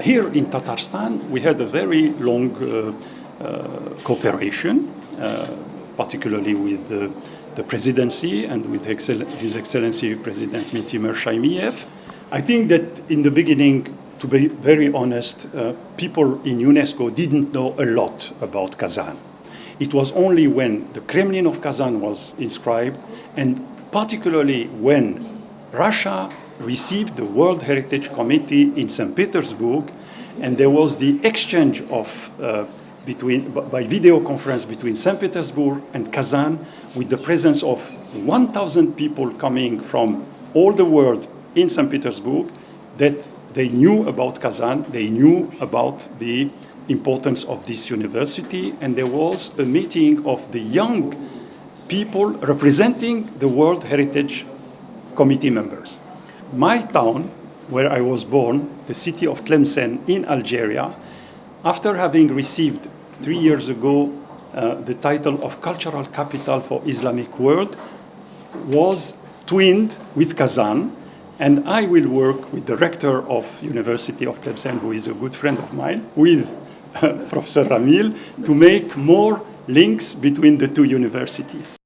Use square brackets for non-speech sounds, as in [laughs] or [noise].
here in Tatarstan, we had a very long uh, uh, cooperation, uh, particularly with the, presidency and with His Excellency President Mintimer Shaimiev. I think that in the beginning, to be very honest, uh, people in UNESCO didn't know a lot about Kazan. It was only when the Kremlin of Kazan was inscribed, and particularly when Russia received the World Heritage Committee in St. Petersburg, and there was the exchange of uh, between, by video conference between St. Petersburg and Kazan with the presence of 1,000 people coming from all the world in St. Petersburg that they knew about Kazan, they knew about the importance of this university, and there was a meeting of the young people representing the World Heritage Committee members. My town, where I was born, the city of Tlemcen in Algeria, after having received three years ago uh, the title of Cultural Capital for Islamic World, was twinned with Kazan, and I will work with the rector of University of Tlemcen, who is a good friend of mine, with [laughs] Professor Ramil, to make more links between the two universities.